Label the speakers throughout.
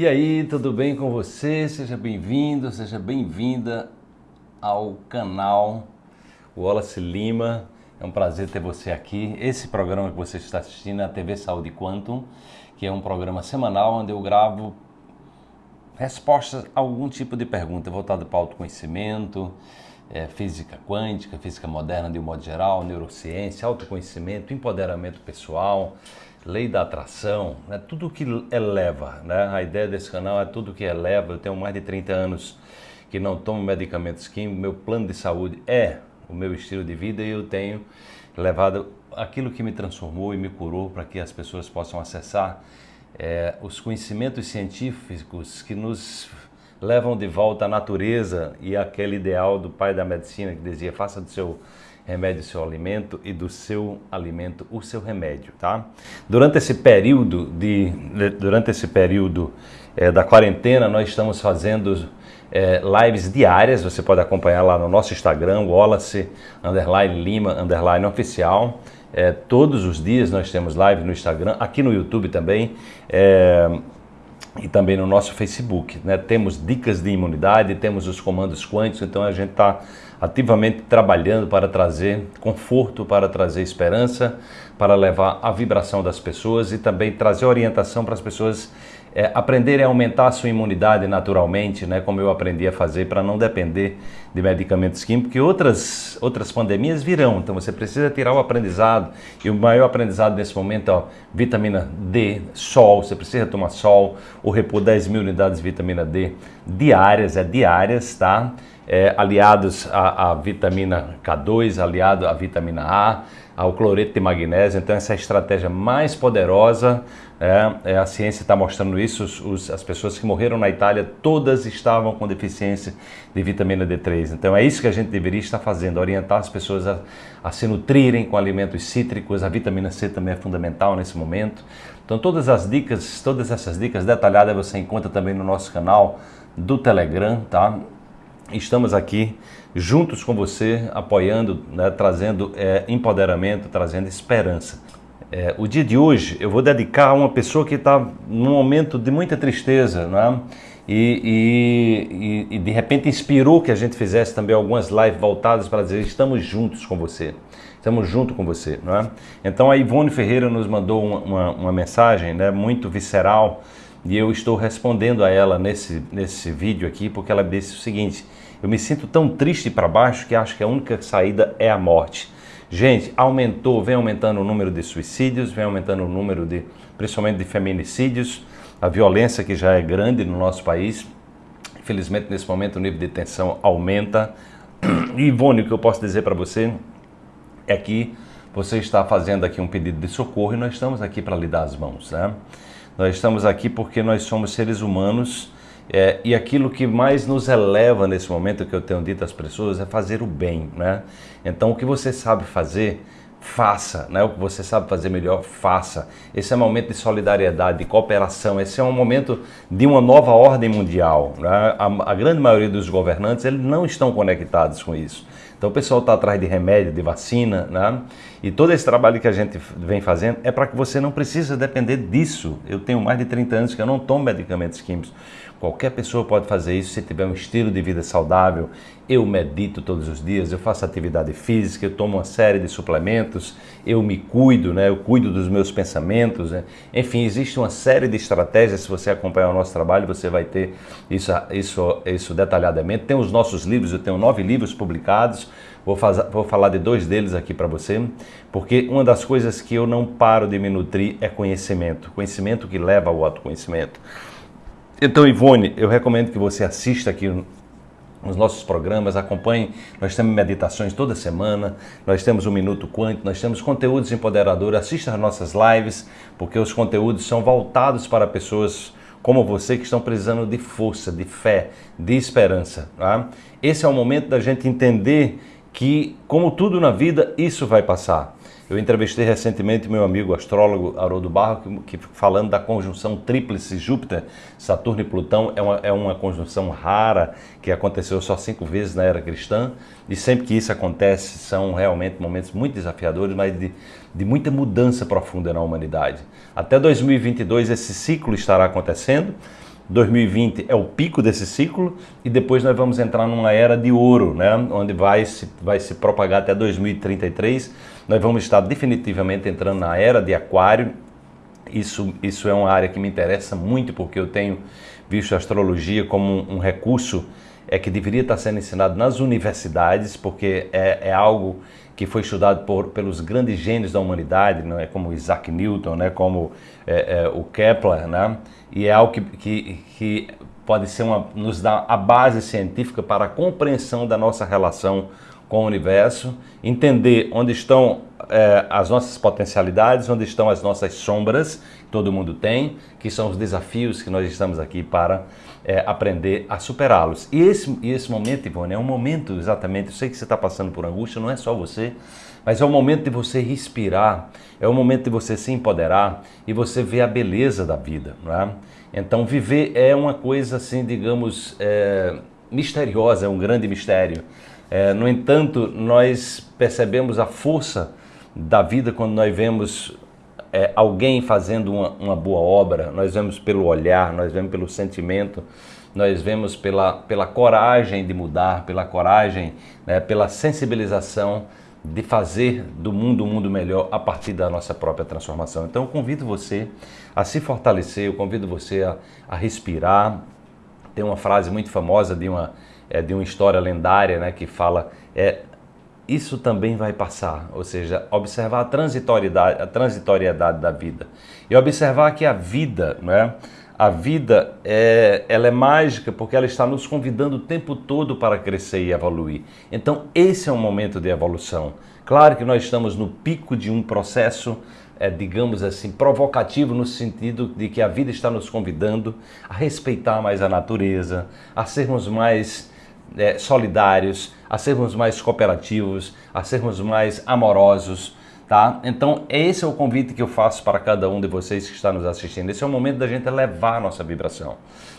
Speaker 1: E aí, tudo bem com você? Seja bem-vindo, seja bem-vinda ao canal Wallace Lima. É um prazer ter você aqui. Esse programa que você está assistindo é a TV Saúde Quantum, que é um programa semanal onde eu gravo respostas a algum tipo de pergunta voltada para autoconhecimento, é, física quântica, física moderna de um modo geral, neurociência, autoconhecimento, empoderamento pessoal, lei da atração, né? tudo que eleva. Né? A ideia desse canal é tudo que eleva. Eu tenho mais de 30 anos que não tomo medicamentos químicos, meu plano de saúde é o meu estilo de vida e eu tenho levado aquilo que me transformou e me curou para que as pessoas possam acessar é, os conhecimentos científicos que nos levam de volta à natureza e aquele ideal do pai da medicina que dizia faça do seu remédio seu alimento e do seu alimento o seu remédio, tá? Durante esse período de durante esse período é, da quarentena nós estamos fazendo é, lives diárias, você pode acompanhar lá no nosso Instagram, Wallace underline Lima underline oficial. É, todos os dias nós temos live no Instagram, aqui no YouTube também. E também no nosso Facebook. Né? Temos dicas de imunidade, temos os comandos quânticos, então a gente está ativamente trabalhando para trazer conforto, para trazer esperança, para levar a vibração das pessoas e também trazer orientação para as pessoas é, aprenderem a aumentar a sua imunidade naturalmente, né, como eu aprendi a fazer para não depender de medicamentos químicos, porque outras, outras pandemias virão, então você precisa tirar o aprendizado, e o maior aprendizado nesse momento é vitamina D, sol, você precisa tomar sol, ou repor 10 mil unidades de vitamina D diárias, é diárias, tá? É, aliados à, à vitamina K2, aliado à vitamina A, ao cloreto de magnésio, então essa é a estratégia mais poderosa é, é, a ciência está mostrando isso. Os, os, as pessoas que morreram na Itália, todas estavam com deficiência de vitamina D3. Então é isso que a gente deveria estar fazendo, orientar as pessoas a, a se nutrirem com alimentos cítricos. A vitamina C também é fundamental nesse momento. Então todas as dicas, todas essas dicas detalhadas você encontra também no nosso canal do Telegram, tá? Estamos aqui juntos com você, apoiando, né, trazendo é, empoderamento, trazendo esperança. É, o dia de hoje eu vou dedicar a uma pessoa que está num momento de muita tristeza, né? E, e, e, de repente inspirou que a gente fizesse também algumas lives voltadas para dizer estamos juntos com você, estamos junto com você, não é? Então a Ivone Ferreira nos mandou uma, uma, uma mensagem, né, muito visceral e eu estou respondendo a ela nesse nesse vídeo aqui porque ela disse o seguinte: eu me sinto tão triste para baixo que acho que a única saída é a morte. Gente, aumentou, vem aumentando o número de suicídios, vem aumentando o número de, principalmente de feminicídios, a violência que já é grande no nosso país. Infelizmente, nesse momento, o nível de tensão aumenta. E, Ivone, o que eu posso dizer para você é que você está fazendo aqui um pedido de socorro e nós estamos aqui para lhe dar as mãos. Né? Nós estamos aqui porque nós somos seres humanos é, e aquilo que mais nos eleva nesse momento que eu tenho dito às pessoas é fazer o bem, né? Então o que você sabe fazer, faça, né? O que você sabe fazer melhor, faça. Esse é um momento de solidariedade, de cooperação. Esse é um momento de uma nova ordem mundial. Né? A, a grande maioria dos governantes eles não estão conectados com isso. Então o pessoal está atrás de remédio, de vacina, né? E todo esse trabalho que a gente vem fazendo é para que você não precise depender disso. Eu tenho mais de 30 anos que eu não tomo medicamentos químicos. Qualquer pessoa pode fazer isso se tiver um estilo de vida saudável. Eu medito todos os dias, eu faço atividade física, eu tomo uma série de suplementos, eu me cuido, né? eu cuido dos meus pensamentos. Né? Enfim, existe uma série de estratégias. Se você acompanhar o nosso trabalho, você vai ter isso, isso, isso detalhadamente. Tem os nossos livros, eu tenho nove livros publicados. Vou, fazer, vou falar de dois deles aqui para você, porque uma das coisas que eu não paro de me nutrir é conhecimento. Conhecimento que leva ao autoconhecimento. Então, Ivone, eu recomendo que você assista aqui nos nossos programas, acompanhe. Nós temos meditações toda semana, nós temos um Minuto Quântico, nós temos conteúdos empoderadores. Assista às nossas lives, porque os conteúdos são voltados para pessoas como você que estão precisando de força, de fé, de esperança. Tá? Esse é o momento da gente entender que, como tudo na vida, isso vai passar. Eu entrevistei recentemente meu amigo astrólogo Haroldo Barro, que, que falando da conjunção tríplice Júpiter, Saturno e Plutão, é uma, é uma conjunção rara que aconteceu só cinco vezes na era cristã, e sempre que isso acontece são realmente momentos muito desafiadores, mas de, de muita mudança profunda na humanidade. Até 2022 esse ciclo estará acontecendo, 2020 é o pico desse ciclo e depois nós vamos entrar numa era de ouro, né? onde vai se, vai se propagar até 2033. Nós vamos estar definitivamente entrando na era de aquário. Isso, isso é uma área que me interessa muito porque eu tenho visto a astrologia como um, um recurso é que deveria estar sendo ensinado nas universidades, porque é, é algo que foi estudado por, pelos grandes gênios da humanidade, não é? Como Isaac Newton, né, como é, é, o Kepler, né, e é algo que, que, que pode ser uma, nos dar a base científica para a compreensão da nossa relação com o universo, entender onde estão é, as nossas potencialidades, onde estão as nossas sombras, que todo mundo tem, que são os desafios que nós estamos aqui para é, aprender a superá-los. E esse, e esse momento, Ivone, é um momento exatamente, eu sei que você está passando por angústia, não é só você, mas é o momento de você respirar, é o momento de você se empoderar e você ver a beleza da vida. É? Então, viver é uma coisa assim, digamos, é, misteriosa, é um grande mistério. É, no entanto, nós percebemos a força da vida quando nós vemos é, alguém fazendo uma, uma boa obra, nós vemos pelo olhar, nós vemos pelo sentimento, nós vemos pela, pela coragem de mudar, pela coragem, né, pela sensibilização de fazer do mundo um mundo melhor a partir da nossa própria transformação. Então eu convido você a se fortalecer, eu convido você a, a respirar. Tem uma frase muito famosa de uma, é, de uma história lendária né, que fala é, isso também vai passar, ou seja, observar a transitoriedade, a transitoriedade da vida e observar que a vida, né, a vida é, ela é mágica porque ela está nos convidando o tempo todo para crescer e evoluir. Então esse é um momento de evolução. Claro que nós estamos no pico de um processo, é, digamos assim, provocativo no sentido de que a vida está nos convidando a respeitar mais a natureza, a sermos mais é, solidários, a sermos mais cooperativos, a sermos mais amorosos, tá? Então, esse é o convite que eu faço para cada um de vocês que está nos assistindo. Esse é o momento da gente elevar a nossa vibração.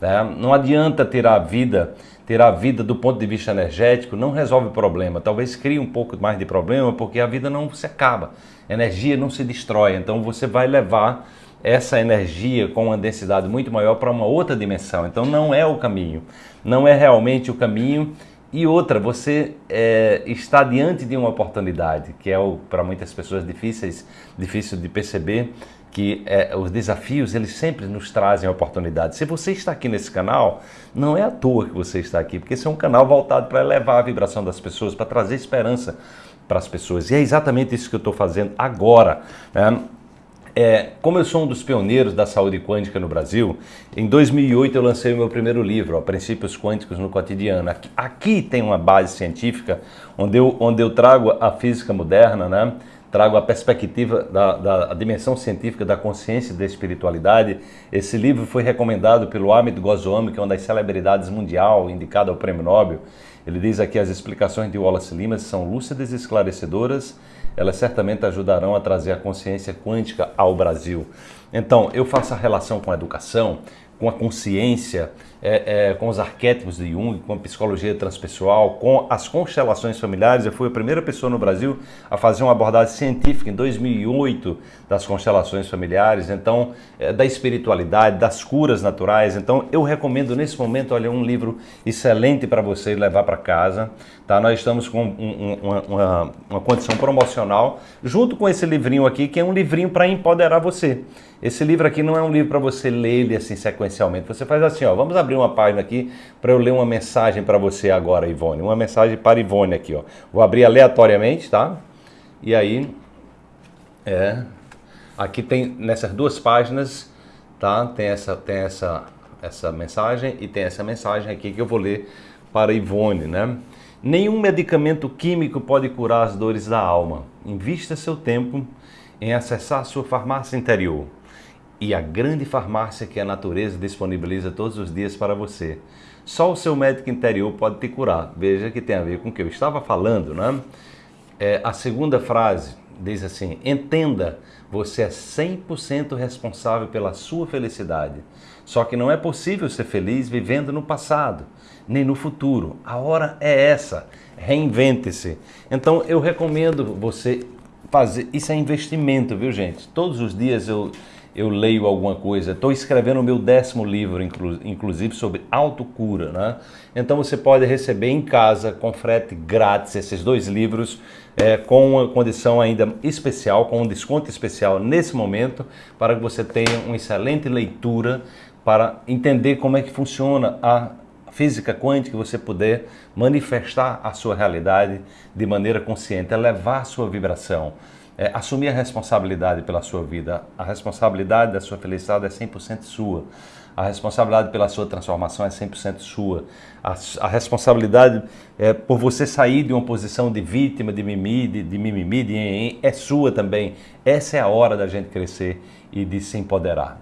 Speaker 1: Né? Não adianta ter a vida, ter a vida do ponto de vista energético, não resolve o problema. Talvez crie um pouco mais de problema, porque a vida não se acaba, a energia não se destrói. Então, você vai levar essa energia com uma densidade muito maior para uma outra dimensão. Então não é o caminho, não é realmente o caminho. E outra, você é, está diante de uma oportunidade, que é para muitas pessoas difíceis, difícil de perceber, que é, os desafios eles sempre nos trazem oportunidades. Se você está aqui nesse canal, não é à toa que você está aqui, porque esse é um canal voltado para elevar a vibração das pessoas, para trazer esperança para as pessoas. E é exatamente isso que eu estou fazendo agora. Né? É, como eu sou um dos pioneiros da saúde quântica no Brasil, em 2008 eu lancei o meu primeiro livro, ó, Princípios Quânticos no Cotidiano. Aqui, aqui, tem uma base científica onde eu, onde eu trago a física moderna, né? trago a perspectiva da, da dimensão científica da consciência e da espiritualidade. Esse livro foi recomendado pelo Amit Goswami, que é uma das celebridades mundial, indicada ao Prêmio Nobel. Ele diz aqui as explicações de Wallace Limas são lúcidas e esclarecedoras elas certamente ajudarão a trazer a consciência quântica ao Brasil. Então, eu faço a relação com a educação, com a consciência, é, é, com os arquétipos de Jung, com a psicologia transpessoal, com as constelações familiares. Eu fui a primeira pessoa no Brasil a fazer uma abordagem científica em 2008 das constelações familiares, então é, da espiritualidade, das curas naturais. Então eu recomendo nesse momento, olha, um livro excelente para você levar para casa. Tá? Nós estamos com um, uma, uma, uma condição promocional junto com esse livrinho aqui, que é um livrinho para empoderar você. Esse livro aqui não é um livro para você ler ele assim sequencialmente. Você faz assim, ó, vamos abrir uma página aqui para eu ler uma mensagem para você agora, Ivone. Uma mensagem para Ivone aqui, ó. Vou abrir aleatoriamente, tá? E aí, é, aqui tem nessas duas páginas, tá? Tem essa, tem essa, essa mensagem e tem essa mensagem aqui que eu vou ler para Ivone, né? Nenhum medicamento químico pode curar as dores da alma. Invista seu tempo em acessar sua farmácia interior e a grande farmácia que a natureza disponibiliza todos os dias para você. Só o seu médico interior pode te curar. Veja que tem a ver com o que eu estava falando, né? É, a segunda frase diz assim: entenda, você é 100% responsável pela sua felicidade. Só que não é possível ser feliz vivendo no passado, nem no futuro. A hora é essa. Reinvente-se. Então eu recomendo você fazer. Isso é investimento, viu, gente? Todos os dias eu eu leio alguma coisa. Estou escrevendo o meu décimo livro, inclu inclusive, sobre autocura. Né? Então você pode receber em casa, com frete grátis, esses dois livros, é, com uma condição ainda especial, com um desconto especial nesse momento, para que você tenha uma excelente leitura para entender como é que funciona a física quântica, você puder manifestar a sua realidade de maneira consciente, elevar a sua vibração é, assumir a responsabilidade pela sua vida. A responsabilidade da sua felicidade é 100% sua. A responsabilidade pela sua transformação é 100% sua. A, a, responsabilidade é, por você sair de uma posição de vítima, de mimimi, de, de mimimi, de em, é sua também. Essa é a hora da gente crescer e de se empoderar.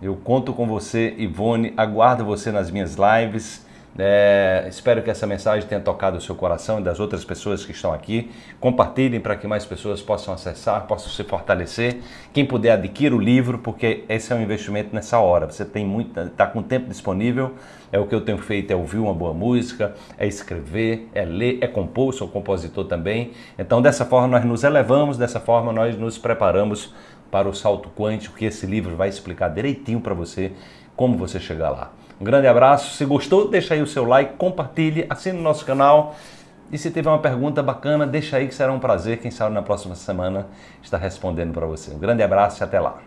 Speaker 1: Eu conto com você, Ivone, aguardo você nas minhas lives. É, espero que essa mensagem tenha tocado o seu coração e das outras pessoas que estão aqui. Compartilhem para que mais pessoas possam acessar, possam se fortalecer. Quem puder adquira o livro, porque esse é um investimento nessa hora. Você tem muito, está com tempo disponível. É o que eu tenho feito, é ouvir uma boa música, é escrever, é ler, é compor, sou compositor também. Então dessa forma nós nos elevamos, dessa forma nós nos preparamos para o salto quântico, que esse livro vai explicar direitinho para você como você chegar lá. Um grande abraço. Se gostou, deixa aí o seu like, compartilhe, assine o nosso canal. E se tiver uma pergunta bacana, deixa aí que será um prazer. Quem sabe na próxima semana estar respondendo para você. Um grande abraço e até lá.